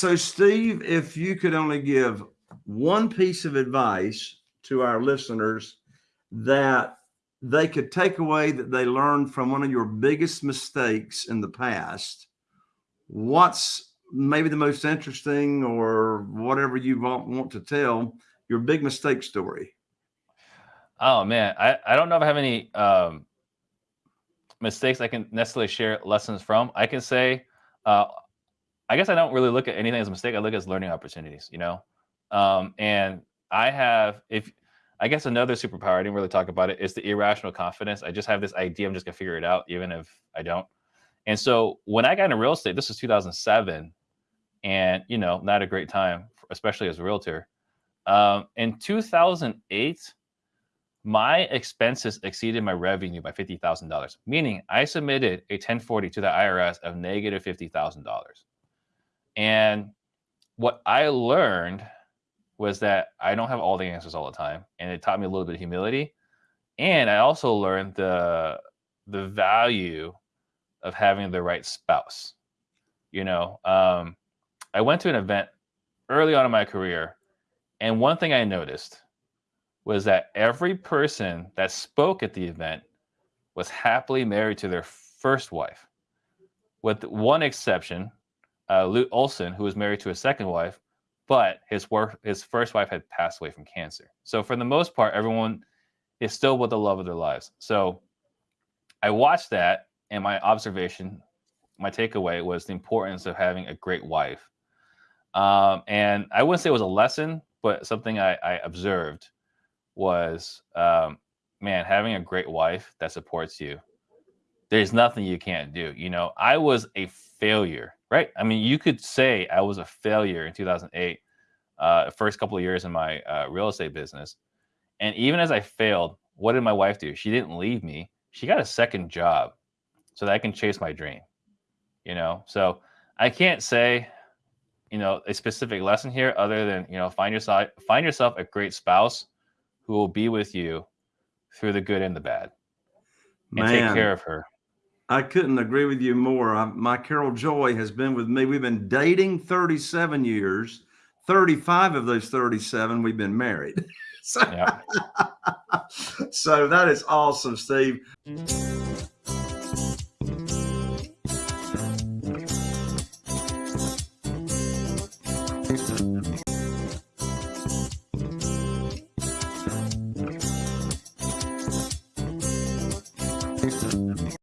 So, Steve, if you could only give one piece of advice to our listeners that they could take away that they learned from one of your biggest mistakes in the past, what's maybe the most interesting or whatever you want, want to tell your big mistake story? Oh man, I, I don't know if I have any um, mistakes I can necessarily share lessons from. I can say, uh, I guess I don't really look at anything as a mistake. I look at as learning opportunities, you know? Um, and I have, if I guess another superpower, I didn't really talk about it, is the irrational confidence. I just have this idea, I'm just gonna figure it out, even if I don't. And so when I got into real estate, this was 2007, and you know, not a great time, especially as a realtor. Um, in 2008, my expenses exceeded my revenue by $50,000, meaning I submitted a 1040 to the IRS of negative $50,000. And what I learned was that I don't have all the answers all the time. And it taught me a little bit of humility. And I also learned the the value of having the right spouse. You know, um, I went to an event early on in my career, and one thing I noticed was that every person that spoke at the event was happily married to their first wife, with one exception, uh, Lute Olson, who was married to a second wife, but his work, his first wife had passed away from cancer. So for the most part, everyone is still with the love of their lives. So I watched that, and my observation, my takeaway was the importance of having a great wife. Um, and I wouldn't say it was a lesson, but something I, I observed was, um, man, having a great wife that supports you. There's nothing you can't do. You know, I was a failure right? I mean, you could say I was a failure in 2008, uh, first couple of years in my uh, real estate business. And even as I failed, what did my wife do? She didn't leave me. She got a second job so that I can chase my dream, you know? So I can't say, you know, a specific lesson here other than, you know, find yourself, find yourself a great spouse who will be with you through the good and the bad and Man. take care of her. I couldn't agree with you more. I, my Carol Joy has been with me. We've been dating 37 years. 35 of those 37 we've been married. so, yeah. so that is awesome, Steve.